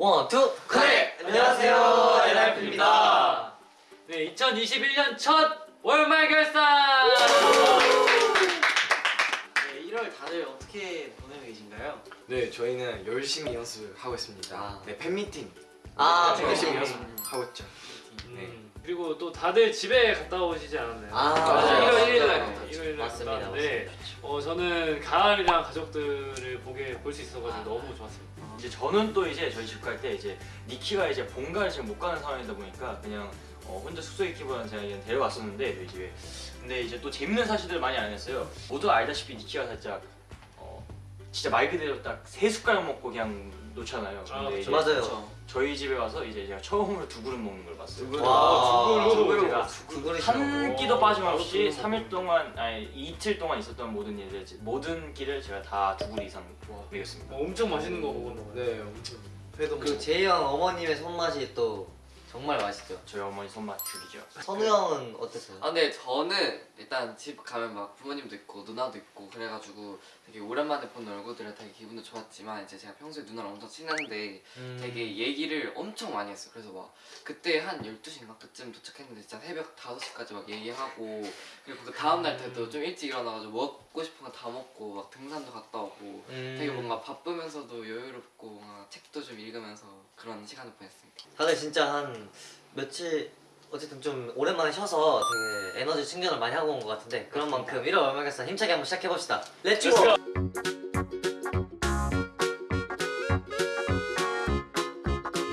One, two, 네, 안녕하세요, 엔하이픈입니다. 네, 2021년 첫 월말 결산! 네, 1월 다들 어떻게 보내고 계신가요? 네, 저희는 열심히 연습하고 있습니다. 아. 네, 팬미팅. 아, 네, 열심히. 연습하고 있죠. 네. 음, 그리고 또 다들 집에 갔다 오시지 않았나요? 아, 맞아요. 1월 1일 날 맞아요. 갔다 1월 1일 날 맞습니다, 갔다 왔는데 어, 저는 가을이랑 가족들을 보게 볼 수 있어가지고 너무 좋았습니다. 이제 저는 또 이제 저희 집 갈 때 이제 니키가 이제 본가를 지금 못 가는 상황이다 보니까 그냥 어, 혼자 숙소에 있기보다는 제가 그냥 데려갔었는데 저희 집에. 근데 이제 또 재밌는 사실들을 많이 알았어요. 모두 알다시피 니키가 살짝 어, 진짜 말 그대로 딱 세 숟가락 먹고 그냥 놓잖아요. 아, 근데 그쵸. 이제 맞아요. 저희 집에 와서 이제 제가 처음으로 두 그릇 먹는 걸 봤어요. 와, 두 그릇? 제가 두 그릇이 한 오, 끼도 빠짐없이 바로 3일 동안 아니 이틀 동안 있었던 모든 일들 모든 끼를 제가 다 두 그릇 이상 먹였습니다. 어, 엄청 맛있는 거 먹었나 봐요. 네, 엄청. 그리고 제이 형 어머님의 손맛이 또 정말 맛있죠. 저희 어머니 손맛 죽이죠 선우 형은 어땠어요? 아 근데 저는 일단 집 가면 막 부모님도 있고 누나도 있고 그래가지고 되게 오랜만에 본 얼굴들은 되게 기분도 좋았지만 이제 제가 평소에 누나랑 엄청 친한데 음. 되게 얘기를 엄청 많이 했어요 그래서 막 그때 한 12시인가 그쯤 도착했는데 진짜 새벽 5시까지 막 얘기하고 그리고 그 다음날 때도 좀 일찍 일어나가지고 먹고 싶은 거 다 먹고 막 등산도 갔다 오고 음. 되게 뭔가 바쁘면서도 여유롭고 뭔가 책도 좀 읽으면서 그런 시간을 보냈습니다 다들 진짜 한 며칠 어쨌든 좀 오랜만에 쉬어서 되게 에너지 충전을 많이 하고 온 것 같은데 그런 만큼 1월 월말결산 힘차게 한번 시작해봅시다. Let's go!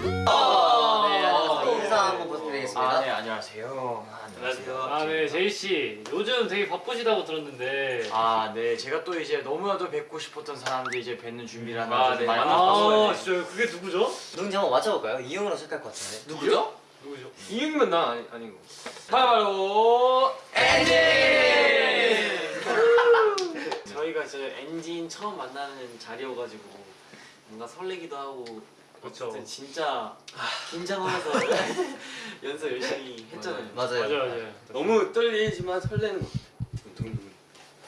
네, 안녕하세요. 인사 한번 부탁드리겠습니다. 아, 네, 안녕하세요. 아. 아, 네, 제이씨. 요즘 되게 바쁘시다고 들었는데. 아, 네. 제가 또 이제 너무나도 뵙고 싶었던 사람들 이제 뵙는 준비를 하면서 아, 좀 네. 많이 아, 바빴어요. 네. 진짜요? 그게 누구죠? 누군지 한번 맞춰볼까요? 이응으로 시작할 것 같은데. 누구죠? 누구죠? 이응이면 난 아니, 아니고. 바로 저희가 저 엔진 처음 만나는 자리여가지고 뭔가 설레기도 하고 그쵸. 어쨌든 진짜 긴장하면서 연습 열심히 했잖아요. 맞아요. 맞아요, 맞아요. 너무 떨리지만 설레는 거. 두근두근.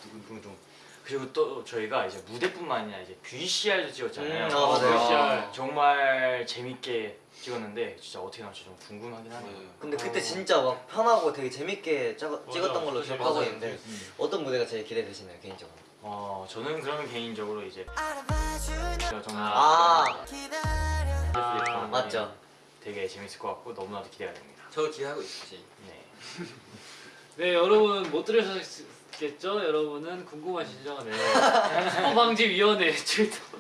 두근두근. 그리고 또 저희가 이제 무대뿐만 아니라 이제 VCR도 찍었잖아요. 음, 아, 맞아요. VCR. 정말 재밌게 찍었는데 진짜 어떻게 나올지 좀 궁금하긴 하네요. 근데 그때 진짜 막 편하고 되게 재밌게 짜, 찍었던 걸로. 기억하고. 있는데 음. 어떤 무대가 제일 기대되시나요 개인적으로? 어, 저는 그러면 개인적으로 이제 제가 정말 아 아, 맞죠. 되게 재밌을 것 같고 너무나도 기대가 됩니다. 저 기대하고 있지. 네. 네, 여러분 못 들으셨겠죠? 여러분은 궁금하시죠? 네. 스포방지위원회 출동.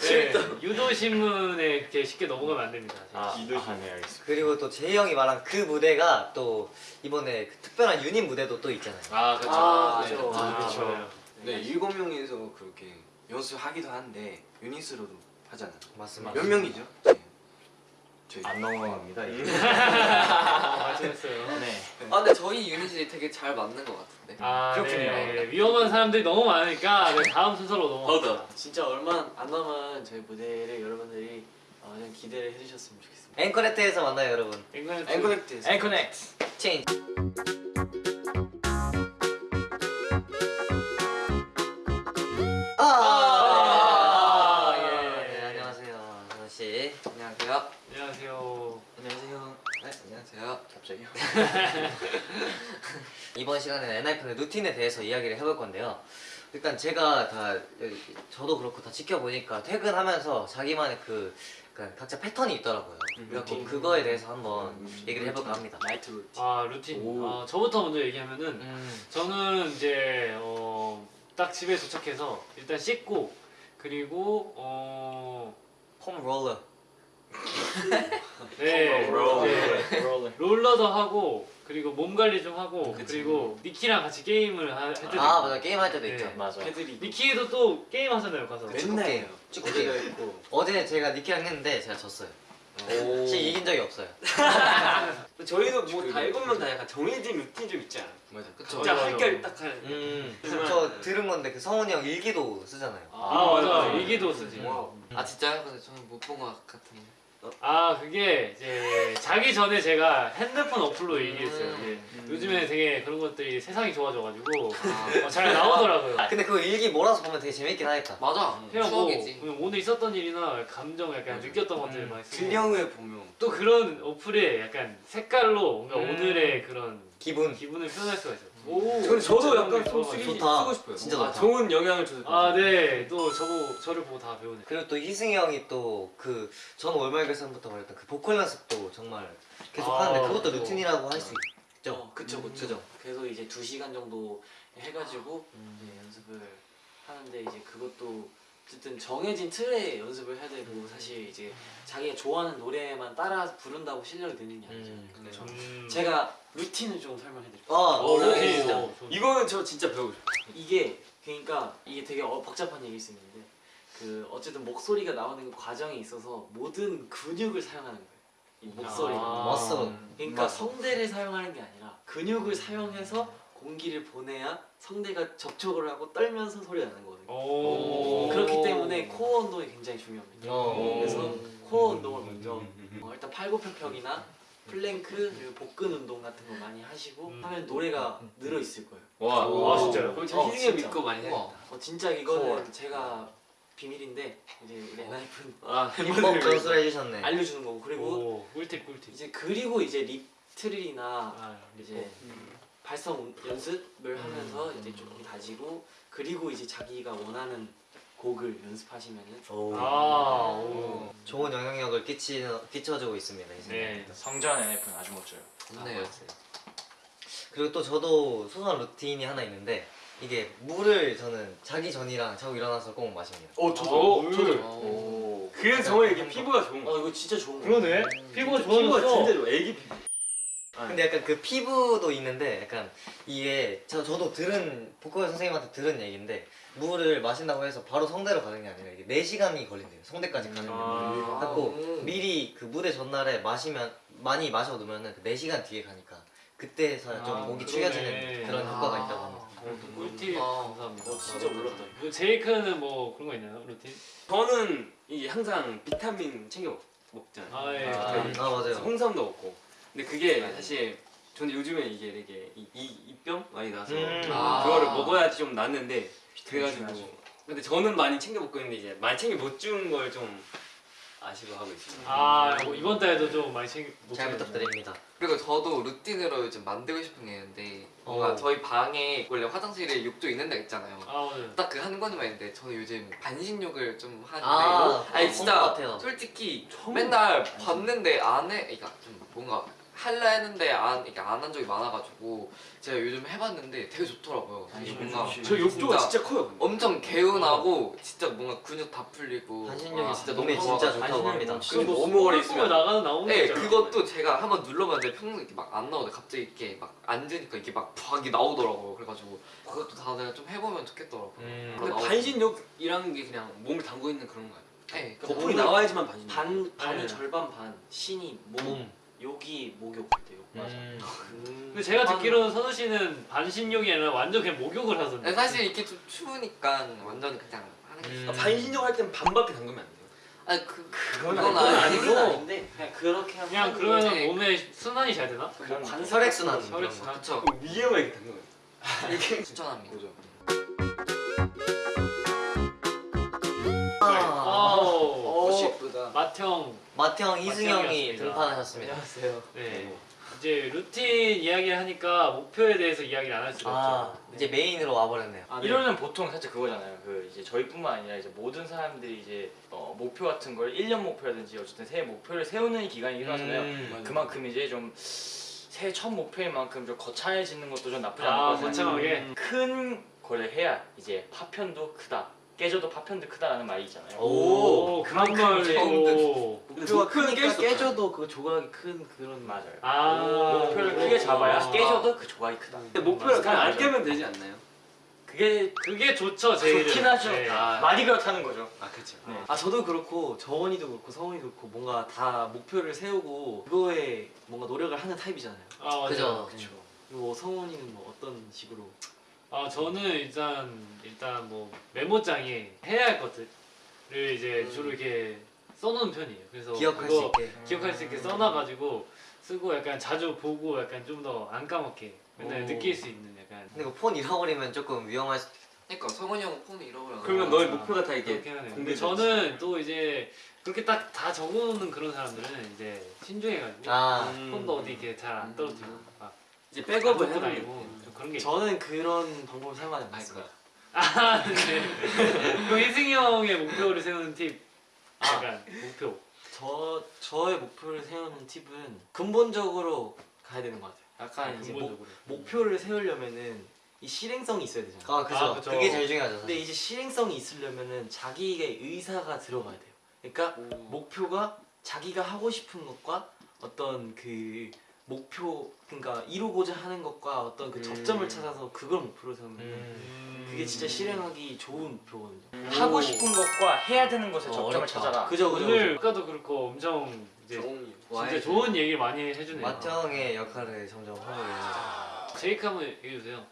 네, 유도신문에 이렇게 쉽게 넘어가면 안 됩니다. 아, 아, 네, 알겠습니다. 그리고 또 제이 형이 말한 그 무대가 또 이번에 그 특별한 유닛 무대도 또 있잖아요. 아, 그렇죠. 아, 네. 그렇죠. 아, 그렇죠. 맞아요. 네, 일곱 명이서 그렇게 연습하기도 한데 유닛으로도 하잖아. 맞습니다. 몇 명이죠? 네. 저희. 안 넘어갑니다. 아, 맞췄어요. 네. 아 근데 저희 유닛이 되게 잘 맞는 것 같은데 아, 그렇군요. 네. 위험한 사람들이 너무 많으니까 네, 다음 순서로 넘어갑니다. 진짜 얼마 안 남은 저희 무대를 여러분들이 어, 그냥 기대를 해주셨으면 좋겠습니다. 엔커넥트에서 만나요 여러분. 엔커넥트. 엔커넥트에서. 엔커넥트. 체인 안녕하세요 갑자기요? 이번 시간에는 엔하이픈의 루틴에 대해서 이야기를 해볼 건데요. 일단 제가 다 저도 그렇고 다 지켜보니까 퇴근하면서 자기만의 그 각자 패턴이 있더라고요. 그래서 그거에 대해서 한번 얘기를 해볼까 합니다. night routine. 아, 루틴. 오. 아, 저부터 먼저 얘기하면은 음, 저는 이제 어, 딱 집에 도착해서 일단 씻고 그리고 어, 폼 롤러. 네, 롤러. 이제 롤러. 롤러도 하고 그리고 몸 관리 좀 하고 그리고 니키랑 같이 게임을 하- 할 때도 아 있고. 맞아 게임 할 때도 네. 있죠. 맞아. 패들이 니키도 또 게임 하잖아요 가서 축구 맨날 게임. 축구 게임. 어제 제가 니키랑 했는데 제가 졌어요. 사실 이긴 적이 없어요. 저희도 뭐다 일곱 명다 약간 정해진 루틴 좀 있지 않아요? 맞아. 그쵸 진짜. 걸딱 하는. 음, 저 들은 건데 그 성훈이 형 일기도 쓰잖아요. 아 맞아 맞아. 일기도 쓰지. 아 진짜요? 근데 저는 못 본 것 같은데 아 그게 이제 자기 전에 제가 핸드폰 어플로 음. 얘기했어요. 이제 요즘에 되게 그런 것들이 세상이 좋아져가지고 아, 어, 잘 나오더라고요. 근데 그거 일기 몰아서 보면 되게 재밌긴 하겠다. 맞아. 해하고 추억이지. 오늘 있었던 일이나 감정 약간. 느꼈던 것들 음. 많이 쓰고 후에 보면 또 그런 어플에 약간 색깔로 뭔가 음. 오늘의 그런 기분. 기분을 표현할 수가 있어요. 오, 근데 저도 약간 게 좀. 쓰기 좋다. 쓰고 싶어요. 진짜 아, 좋다. 좋은 영향을 줘서. 아, 네. 또 저보 저를 보고 다 배우네. 그리고 또 희승이 형이 또 그 전 월말 결산부터 말했던 그 보컬 연습도 정말 계속 아, 하는데 그것도 그거. 루틴이라고 할 수 있죠. 어, 그쵸, 그쵸. 그죠? 그래서 이제 두 시간 정도 해가지고 이제 연습을 하는데 이제 그것도 어쨌든 정해진 틀에 연습을 해야 되고 사실 이제 자기가 좋아하는 노래만 따라 부른다고 실력이 느는 게 아니죠. 음, 근데. 음. 제가 루틴을 좀 설명해드릴게요. 아, 어, 네, 루틴. 진짜. 어, 좋네. 이거는 저 진짜 배우고 싶어요. 이게 그러니까 이게 되게 어, 복잡한 얘기일 수 있는데 그 어쨌든 목소리가 나오는 그 과정에 있어서 모든 근육을 사용하는 거예요. 이 목소리가. 아. 그러니까 성대를 사용하는 게 아니라 근육을 사용해서 공기를 보내야 성대가 접촉을 하고 떨면서 소리가 나는 거거든요. 오. 그렇기 때문에 코어 운동이 굉장히 중요합니다. 어. 그래서 코어 운동을 먼저 어, 일단 팔굽혀펴기나 플랭크 그리고 복근 운동 같은 거 많이 하시고 음. 하면 노래가 늘어 있을 거예요. 와, 아, 진짜요? 그럼 어, 희승이 진짜. 믿고 많이 우와. 어, 진짜 이거는 제가 비밀인데 이제 우리 엔하이픈 아, 힙합 전수를 해주셨네. 알려주는 거고 그리고 오, 꿀팁 꿀팁. 이제 그리고 이제 립트릴이나 아, 이제 발성 연습을 하면서 이제 조금 다지고 그리고 이제 자기가 원하는 곡을 연습하시면은 오. 아, 오. 좋은 영향력을 끼치, 끼쳐주고 있습니다. 네. 성전 NF는 아주 멋져요. 좋네요. 그리고 또 저도 소소한 루틴이 하나 있는데 이게 물을 저는 자기 전이랑 자고 일어나서 꼭 마십니다. 어 저도. 저도. 오. 그래서 정말 이게 피부가 좋은 어 이거 진짜 좋은 거 그러네. 피부가 좋아졌어. 좋아. 애기 피부. 근데 약간 그 피부도 있는데 약간 이게 저, 저도 들은 보컬 선생님한테 들은 얘기인데 물을 마신다고 해서 바로 성대로 가는 게 아니라 이게 4시간이 걸린대요 성대까지 가는 게 아. 갖고 음. 미리 그 무대 전날에 마시면 많이 마셔두면은 그 4시간 뒤에 가니까 그때서야 좀 아, 목이 그러네. 축여지는 그런 효과가 있다고 합니다 어, 또 꿀팁 아. 감사합니다. 어, 진짜 몰랐다. 뭐 제이크는 뭐 그런 거 있나요? 루틴? 저는 이게 항상 비타민 챙겨 먹- 먹잖아요. 아, 예. 아. 아 맞아요 홍삼도 먹고. 근데 그게 사실 저는 요즘에 이게 되게 이, 이 입병 많이 나서 음. 아. 그거를 먹어야지 좀 낫는데 그래가지고 중요하죠. 근데 저는 많이 챙겨 먹고 있는데 이제 많이 챙겨 못준걸좀 아쉬워 하고 있습니다. 아, 뭐 이번 달에도 좀 많이 챙겨 못 잘. 부탁드립니다 그리고 저도 루틴으로 요즘 만들고 싶은 게 있는데 뭔가 어. 저희 방에 원래 화장실에 욕조 있는 데 있잖아요. 아, 오늘. 딱그 한 권만 있는데 저는 요즘 반신욕을 좀 하는데 아, 아니 본 진짜. 솔직히 맨날 봤는데 안해 그러니까 좀 뭔가 할라 했는데 안 이게 안 한 적이 많아가지고 제가 요즘 해봤는데 되게 좋더라고요. 이게 뭔가 저 욕조가 진짜 커요. 근데. 엄청 개운하고 진짜 뭔가 근육 다 풀리고 반신욕이 와, 진짜 너무 진짜. 좋다고 합니다 그거 뭐 너무 오래 있으면 나가는 나오는 네, 거잖아. 그것도 제가 한번 눌러봤는데 평소에 이렇게 막 안 나오는데 갑자기 이렇게 막 앉으니까 이게 막 부하게 나오더라고요. 그래가지고 그것도 다들 좀 해보면 좋겠더라고요. 음. 근데. 반신욕이라는 게 그냥 몸을 담고 있는 그런 거예요. 네, 거품이 나와야지만 반신욕. 반 반이 네. 절반 반 신이 몸 몸 욕이 목욕 같아요. 음. 근데 제가 듣기로는 선우 씨는 반신욕이 아니라 완전 그냥 목욕을 하던데. 사실 이게 좀 추우니까 완전 그냥 하는 게 음. 아, 반신욕 할 때는 반밖에 담그면 안 돼요. 아니 그 그건 그건 아니고 아니고 아닌데 그냥 그렇게 하면 그냥 그러면 네. 몸에 순환이 잘 되나? 뭐 관절 혈액순환. 혈액 순환. 그쵸 그럼 위에만 이렇게 담그면 추천합니다. 아, 아우. 어, 맏형 희승이 형이 맏형이었습니다. 등판하셨습니다 안녕하세요. 네. 이제 루틴 이야기를 하니까 목표에 대해서 이야기를 안 할 수가 아 없죠. 이제 메인으로 와버렸네요 아, 네. 이러면 보통 살짝 그거잖아요. 그 이제 저희뿐만 아니라 이제 모든 사람들이 이제 어, 목표 같은 걸 1년 목표라든지 어쨌든 새해 목표를 세우는 기간이긴 하잖아요. 음. 그만큼 이제 좀 새해 첫 목표인 만큼 좀 거창해지는 것도 좀 나쁘지 아, 않을 것 같아요. 거창하게. 큰 거를 해야 이제 파편도 크다. 깨져도 파편도 크다라는 말이 있잖아요. 오, 그만 말 처음 또. 목표가 크니까 깨져도 그 조각이 큰 그런 맞아요. 아. 목표를 크게 잡아야 깨져도 그 조각이 크다. 근데 목표를 그냥 안. 깨면 되지 않나요? 그게 그게 좋죠, 제일. 좋긴 하죠. 네. 아. 말이 그렇다는 거죠. 아 그렇죠. 네. 아 저도 그렇고 정원이도 그렇고 성훈이도 그렇고 뭔가 다 목표를 세우고 그거에 뭔가 노력을 하는 타입이잖아요. 아, 맞아요. 그죠. 그렇죠. 뭐 성훈이는 뭐 어떤 식으로? 아 저는 일단 일단 뭐 메모장에 해야 할 것들을 이제 음. 주로 이렇게 써놓은 편이에요. 그래서 기억할 수 있게. 기억할 수 있게 써놔가지고 쓰고 약간 자주 보고 약간 좀 더 안 까먹게 맨날 오. 느낄 수 있는 약간 근데 그 폰 잃어버리면 조금 위험할 수. 그러니까 성원이 형 폰을 잃어버려. 그러면 너의 목표가 다 이게. 근데 저는 또 이제 그렇게 딱 다 적어놓는 그런 사람들은 이제 신중해가지고 아. 음. 폰도 어디 이렇게 잘 안 떨어뜨리고 막 이제 백업을 해놓는 다니고 좀 그런 게 저는 그런 방법을 사용하지 않았어요. 아, 네. 그럼 희승이 형의 목표를 세우는 팁 약간 목표 저 저의 목표를 세우는 팁은 근본적으로 가야 되는 것 같아요. 약간 이제 목, 근본적으로 목표를 세우려면은 이 실행성이 있어야 되잖아요. 아 그죠. 아, 그죠. 그게 제일 중요하죠. 근데 사실. 이제 실행성이 있으려면은 자기의 의사가 들어가야 돼요. 그러니까 목표가 자기가 하고 싶은 것과 어떤 그 목표 그러니까 이루고자 하는 것과 어떤 그 접점을 찾아서 그걸 목표로 세우면 음. 그게 진짜 실행하기 좋은 목표거든요. 하고 싶은 것과 해야 되는 것의 어, 접점을 어렵다. 찾아라. 그죠 그죠. 오늘 그죠. 아까도 그렇고 엄청 이제 좋은 진짜 좋은 얘기를 많이 해주네요 마트 형의 역할을 점점 하고 있는. 제이크 한번 얘기해주세요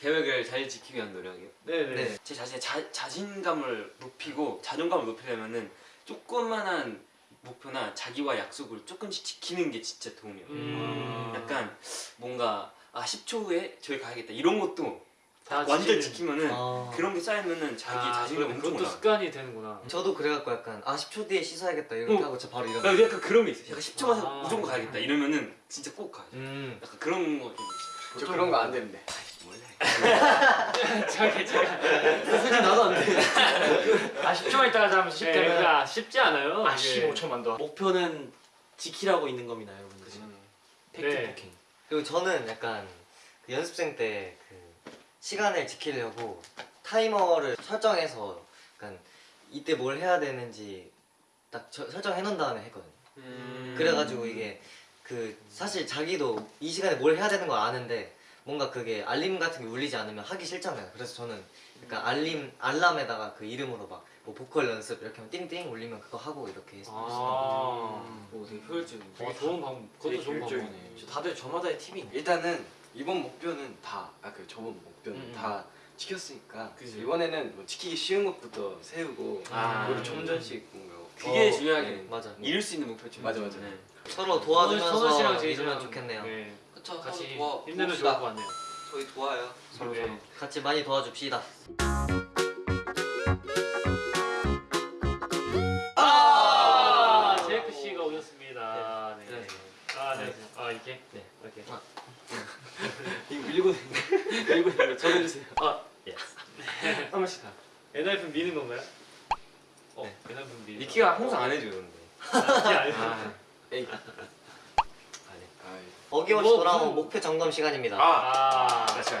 계획을 잘 지키기 위한 노력이요. 네네 네. 제 자신의 자, 자신감을 높이고 자존감을 높이려면은 조그만한 목표나 자기와 약속을 조금씩 지키는 게 진짜 도움이 돼요. 음. 약간 뭔가 아 10초 후에 저기 가야겠다 이런 것도 다 완전 지키면은 아. 그런 게 쌓이면은 자기 아, 자신감. 엄청 그것도 올라. 습관이 되는구나 저도 그래갖고 약간 아 10초 뒤에 씻어야겠다 이렇게 어. 하고 저 바로 나 일어나. 약간 그런 게 있어. 약간 10초만 아. 무조건 가야겠다 이러면은 진짜 꼭 가요. 음. 약간 그런 거좀 있어요. 저 그런 거 안 되는데. 원래 저기 제가 솔직히 나도 안 돼. 아 10초만 있다가 하면 쉽게 네, 되면 그러니까 쉽지 않아요 아 이게. 15초만 더. 목표는 지키라고 있는 겁니다, 여러분들. 팩트 네. 폭행. 그리고 저는 약간 그 연습생 때 그 시간을 지키려고 타이머를 설정해서 약간 이때 뭘 해야 되는지 딱 저- 설정해 놓은 다음에 했거든요. 음. 그래가지고 이게 그 사실 자기도 이 시간에 뭘 해야 되는 거 아는데 뭔가 그게 알림 같은 게 울리지 않으면 하기 싫잖아요. 그래서 저는 약간 알림 알람에다가 그 이름으로 막 뭐 보컬 연습 이렇게 하면 띵띵 울리면 그거 하고 이렇게 했어요. 아오 되게 효율적인. 어, 좋은 방법 그것도 되게 좋은. 방법이네 저 다들 저마다의 팁이 있네. 일단은 이번 목표는 다, 아 그 저번 목표는 음, 음. 다 지켰으니까 그죠. 이번에는 뭐 지키기 쉬운 것부터 세우고 아. 그리고 점점씩 뭔가 그게 어, 중요하게 네. 맞아. 이룰 수 있는 목표죠. 맞아, 맞아. 네. 서로 도와주면서 씨랑 제이랑 이루면 좋겠네요. 네, 그쵸. 같이 같이 도와 힘내면 좋을. 것 같네요 저희 도와요. 서로 네. 서로 같이 많이 도와줍시다. 아 제이크 씨가 오셨습니다 네. 네. 아, 네. 아 이렇게 네. 이렇게 이거 밀고 밀고 있는 거 전해주세요. 아 한 번씩 다. 엔하이픈 미는 건가요? 어 네. 엔하이픈 미 니키가 항상 안 해줘요 근데. 이게 아니에요 아, 아, 아이, 어김없이 뭐, 돌아온 무슨- 목표 점검 시간입니다. 아, 맞아.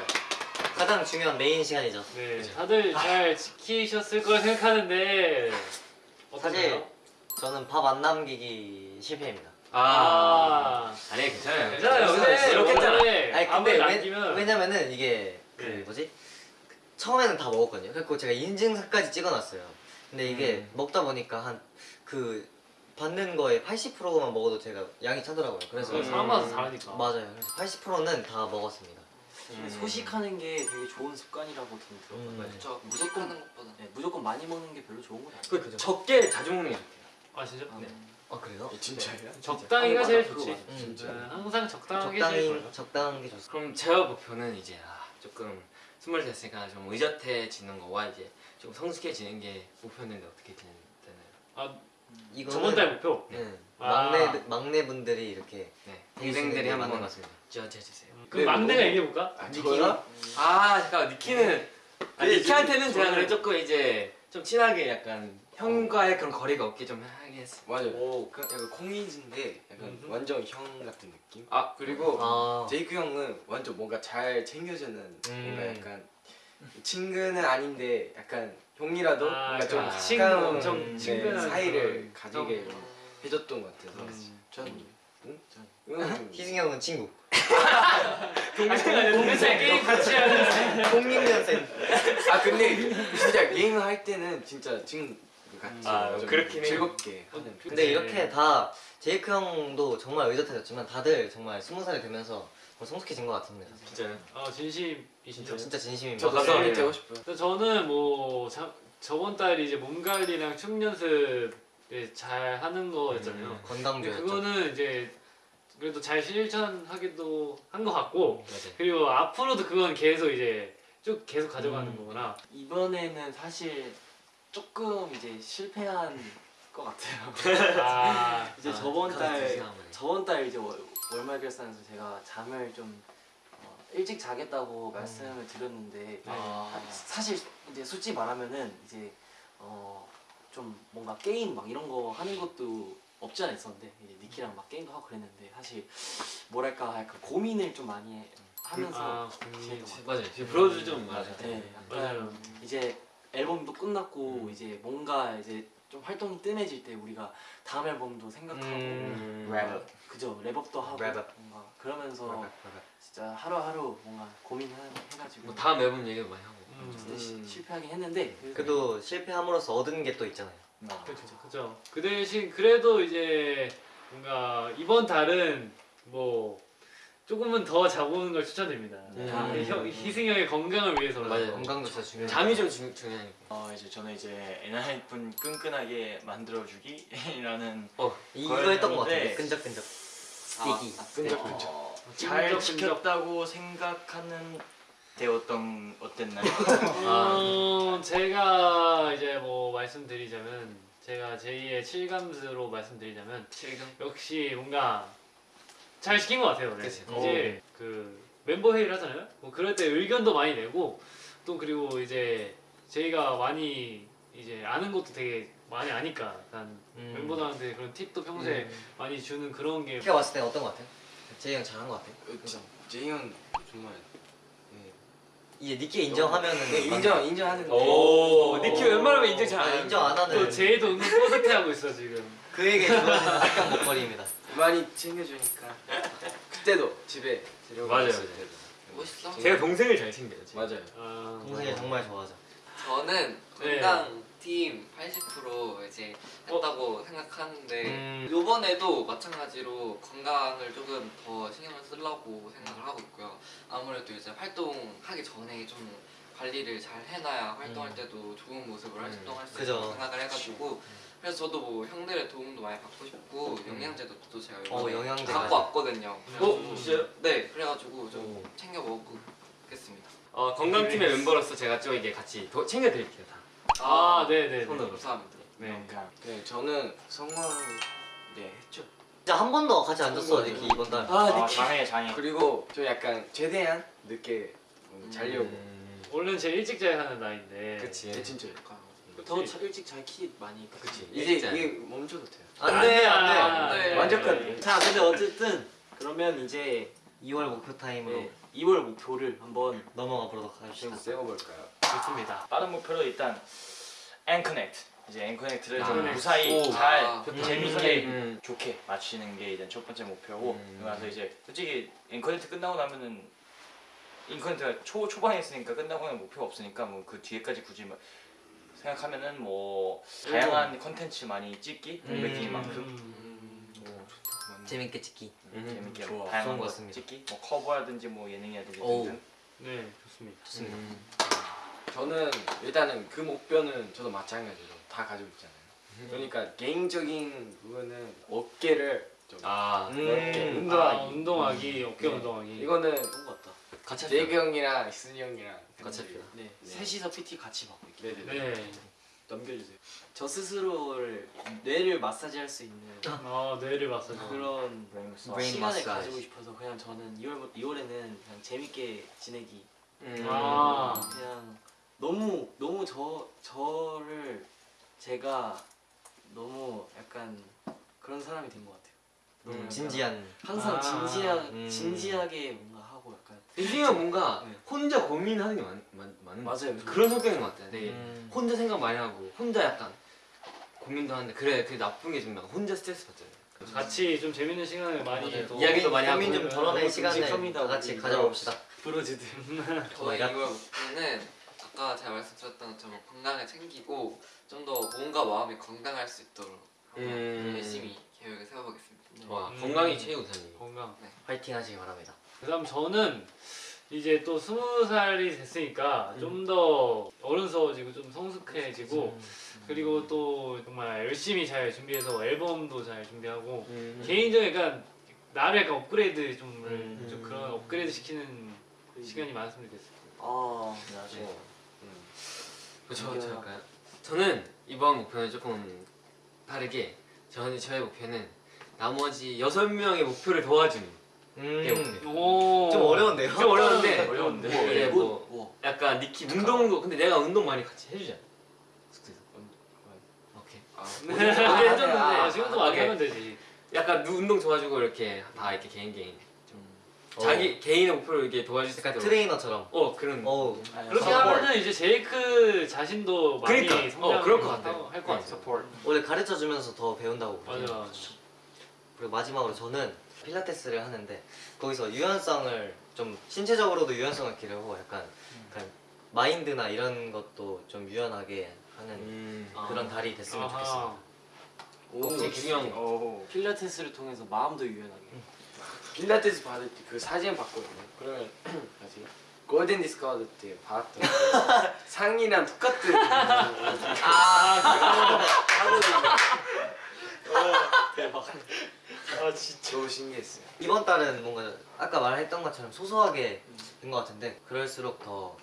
가장 중요한 메인 시간이죠. 네, 다들 잘 지키셨을 거라 생각하는데 사실 어떠세요? 저는 밥 안 남기기 실패입니다. 아, 아니 괜찮아요. 괜찮아요. 근데 이렇게 했잖아. 원래 아니 근데 남기면 왜, 왜냐면은 이게 그 네. 뭐지 처음에는 다 먹었거든요. 그래서 제가 인증서까지 찍어놨어요. 근데 이게 음. 먹다 보니까 한 그 받는 거에 80%만 먹어도 제가 양이 차더라고요. 그래서 그건 사람마다 다르니까. 맞아요. 그래서 80%는 다 먹었습니다. 음. 소식하는 게 되게 좋은 습관이라고 들었거든요. 음. 무조건 하는 것보다. 네, 무조건 많이 먹는 게 별로 좋은 건 아니에요. 그 적게 자주 먹는 게 좋대요. 아 진짜? 네. 아 그래요? 예, 진짜예요? 적당히가 맞아, 제일 좋지. 맞아. 음. 진짜. 네, 항상 적당하게 제일 적당히 좋아요. 적당한 게 좋습니다. 그럼 제 목표는 이제 아, 조금 스물 됐으니까 좀 의젓해지는 거와 이제 좀 성숙해지는 게 목표인데 어떻게 되나요? 아 이거는 저번 달 목표. 네. 아. 막내 막내 분들이 이렇게 네. 동생들이 게 맞는 한번 것 같습니다. 지어주세요. 그럼 막내가 얘기해 볼까? 아, 니키가? 아 잠깐 니키는 아, 네, 니키한테는 저는- 제가 그래 조금 이제 좀 친하게 약간 형과의 그런 거리가 없게 좀 하게 했어. 맞아요. 오. 그 약간 콩이즈인데 약간 음흠. 완전 형 같은 느낌. 아 그리고 아, 제이크 형은 완전 뭔가 잘 챙겨주는 음. 뭔가 약간 친구는 아닌데 약간 형이라도 아, 뭔가 좀 약간 친구, 가까운 엄청 네, 친근한 사이를 가지게 해줬던 것 같아서 음. 전 응? 응. 희승이 형은 친구. 동생 게임 같이 하는. 06년생. 아 근데 진짜 게임을 할 때는 진짜 친구 같이 아, 좀 그렇긴. 즐겁게 하는 근데 네. 이렇게 다 제이크 형도 정말 의젓해졌지만 다들 정말 스무 살이 되면서 더 성숙해진 것 같습니다. 진짜요? 아 진심이신가요? 진짜 진심입니다. 저 가서 감사합니다. 되고 싶어요. 저는 뭐 자, 저번 달 이제 몸 관리랑 춤 연습 이제 잘 하는 거였잖아요. 음, 건강주였죠. 그거는 이제 그래도 잘 실천하기도 한 것 같고 맞아요. 그리고 앞으로도 그건 계속 이제 쭉 계속 가져가는 음. 거구나. 이번에는 사실 조금 이제 실패한 것 같아요. 아, 이제 아, 저번 달. 저번 달 이제 월, 월말 결산에서 제가 잠을 좀 어, 일찍 자겠다고 말씀을 드렸는데 아. 사실 이제 솔직히 말하면은 이제 어, 좀 뭔가 게임 막 이런 거 하는 것도 없지 않아 있었는데 이제 니키랑 막 게임도 하고 그랬는데 사실 뭐랄까 약간 고민을 좀 많이 하면서 아, 같아요. 맞아요. 지금 브로드 좀 맞아요. 네, 맞아요. 약간 이제 앨범도 끝났고 이제 뭔가 이제 좀 활동이 뜸해질 때 우리가 다음 앨범도 생각하고 음. 뭔가 그죠 wrap up도 하고 wrap up. 뭔가 그러면서 맞아, 맞아. 진짜 하루하루 뭔가 고민해가지고 뭐 다음 앨범 얘기도 많이 하고. 음. 시- 실패하긴 했는데 그래도 그래도 실패함으로써 얻은 게 또 있잖아요. 그렇죠, 그죠. 그 대신 그래도 이제 뭔가 이번 달은 뭐 조금은 더 자보는 걸 추천드립니다. 음. 아, 형, 희승이 형의 건강을 위해서. 맞아요. 건강도 진짜 중요해요. 잠이 좀 중, 중요하니까. 어 이제 저는 이제 엔하이픈 끈끈하게 만들어주기라는 이거 했던 것 같은데 네. 끈적끈적. 아, sticky. 아, 끈적끈적. 어, 잘 끈적끈적. 지켰다고 생각하는 때 어떤 어땠나요? 어, 제가 이제 뭐 말씀드리자면 제가 제2의 7감수로 말씀드리자면 역시 뭔가 잘 시킨 것 같아요. 네. 그치. 이제 그 멤버 회의를 하잖아요. 뭐 그럴 때 의견도 많이 내고 또 그리고 이제 저희가 많이 이제 아는 것도 되게 많이 아니까 약간 음. 멤버들한테 그런 팁도 평소에 많이 주는 그런 게 제가 봤을 때 어떤 것 같아요? 제이 형 잘한 것 같아요. 어, 지- 제이 형 정말 네. 이제 니키 인정하면은 네, 인정 인정하는데 오, 니키 웬만하면 인정 잘 아, 안. 인정 안 하는 또 제이도 은근 뿌듯해하고 있어 지금. 그에게 주어지는 악당 목걸이입니다. 많이 챙겨주니까 그때도 집에 데려가 맞아요. 있을 때도. 멋있어. 제가 동생을 잘 챙겨요. 지금. 맞아요. 아, 동생이 정말 좋아하죠. 저는 네. 건강 팀 80% 이제 했다고 생각하는데 음. 이번에도 마찬가지로 건강을 조금 더 신경을 쓰려고 생각을 하고 있고요. 아무래도 이제 활동하기 전에 좀 관리를 잘 해놔야 활동할 때도 좋은 모습을 활동할 수. 있다고 생각을 해가지고 그래서 저도 뭐 형들의 도움도 많이 받고 싶고 영양제도 또 제가 어, 영양제 갖고 왔거든요. 어, 진짜요? 네, 그래가지고 좀 챙겨 먹겠습니다. 어, 건강팀의 멤버로서 제가 좀 이게 같이 도, 챙겨드릴게요 다. 아, 네, 네, 네. 손으로. 감사합니다. 네. 그러니까 네 저는 성원 네 했죠. 진짜 한 번도 같이 안 줬어 니키 이번 달. 아 아, 장애 장애 그리고 저 약간 최대한 늦게 음, 자려고. 음, 원래는 제일 일찍 자야 하는 나이인데. 그치. 네, 진짜 약간. 더 자- 일찍 잘 키 많이 그치. 이제. 이게 멈춰도 돼요. 안돼 안 안돼. 끝. 자 근데 어쨌든 그러면 이제 2월 목표 타임으로 네, 2월 목표를 한번 넘어가 보도록 합시다. 세워볼까요? 좋습니다. 빠른 목표로 일단 EN-CONNECT 이제 EN-CONNECT를 아, 좀 네. 무사히 오. 잘 아, 재밌게 음. 좋게 마치는 게 일단 첫 번째 목표고 음. 나서 이제 솔직히 EN-CONNECT 끝나고 나면은 EN-CONNECT가 초 초반에 했으니까 끝나고 는 목표가 없으니까 뭐 그 뒤에까지 굳이 막 생각하면은 뭐 다양한 컨텐츠 많이 찍기 음. 공백기인 만큼 음. 재밌게 찍기. 음, 재밌게 좋아. 다양한 거 같습니다. 찍기 뭐 커버라든지 뭐 예능이라든지 오. 등등 네, 좋습니다. 좋습니다. 음. 저는 일단은 그 목표는 저도 마찬가지로 다 가지고 있잖아요. 그러니까 개인적인 부분은 어깨를 좀 아, 넓게 음. 운동하기. 아, 운동하기, 어깨 네. 운동하기. 이거는 같다. 같이 재규 형이랑 승이 형이랑 같이 합시다. 네, 네. 셋이서 PT 같이 받고 있게. 네네. 네. 넘겨주세요. 저 스스로를 뇌를 마사지할 수 있는 아, 뇌를 봤어요. 그런 마사지. 브레인 시간을 마사지. 가지고 싶어서 그냥 저는 2월 2월에는 그냥 재밌게 지내기. 음. 아. 그냥 너무 너무 저 저를 제가 너무 약간 그런 사람이 된 것 같아요. 너무 음, 약간 진지한. 항상 아, 진지하 음. 진지하게 희승이가 뭔가 네. 혼자 고민하는 게 많, 많, 많은 것 맞아요. 같아요. 그런 성격인 것 같아요. 되게 음. 혼자 생각 많이 하고 혼자 약간 고민도 하는데 그래 그게 나쁜 게 좀 혼자 스트레스 받잖아요. 같이 좀 재밌는 시간을 많이 맞아요. 또 이야기도 많이 하고 고민 좀 덜어낼 너무 시간을 다 같이. 가져봅시다. 브로즈들. 저희 야. 이월 목표는 아까 제가 말씀드렸던 것처럼 건강을 챙기고 좀 더 몸과 마음이 건강할 수 있도록 음. 열심히 계획을 세워보겠습니다. 와 음. 건강이 최우선이에요. 건강. 화이팅 하시기 바랍니다. 그 다음 저는 이제 또 스무 살이 됐으니까 좀더 어른스러워지고 좀 성숙해지고 그리고 또 정말 열심히 잘 준비해서 앨범도 잘 준비하고 음. 개인적인 약간 나를 약간 업그레이드 좀, 음. 좀 그런 업그레이드 시키는 시간이 많았으면 좋겠어요. 아 맞아요. 저, 저 할까요? 저는 이번 목표는 조금 다르게 저는 저의 목표는 나머지 여섯 명의 목표를 도와주는 게 목표. 오. 좀 어려운데요? 좀 어려운데 어려운데. 뭐, 예, 뭐 우와. 약간 니키 운동도 근데 내가 운동 많이 같이 해주잖아 숙소에서 오케이 아, 오케이 해줬는데 아, 지금도 많이. 하면 되지. 약간 누- 운동 도와주고 이렇게 다 이렇게 개인 개인 좀 어. 자기 개인의 목표를 이렇게 도와줄 있도록 트레이너처럼. 어 그런 어, 그렇게 하면은 이제 제이크 자신도 많이 그러니까, 성장 어, 그럴 것 같아요. 할것 네. 같아. 원래 가르쳐 주면서 더 배운다고. 맞아. 그리고 마지막으로 저는 필라테스를 하는데 거기서 유연성을 좀 신체적으로도 유연성을 기르고 약간, 약간 마인드나 이런 것도 좀 유연하게 하는 음. 그런 달이 됐으면 아하. 좋겠어요. 오 중요한 거 오. 필라테스를 통해서 마음도 유연하게. 필라테스 받을 때 그 사진 봤거든요. 그러면 뭐지? 골든 디스크 때 그 상이랑 똑같은 아 대박. 아 진짜 너무 신기했어요. 이번 달은 뭔가 아까 말했던 것처럼 소소하게 된 것 같은데 그럴수록 더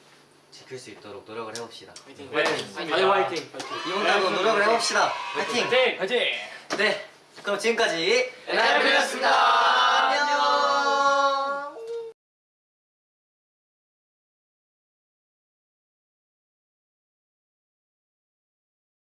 지킬 수 있도록 노력을 해봅시다. 화이팅. 네, 다들 화이팅. 이번 달도 노력을 해봅시다. 파이팅! 화이팅! 네, 그럼 지금까지 엔하이픈이었습니다.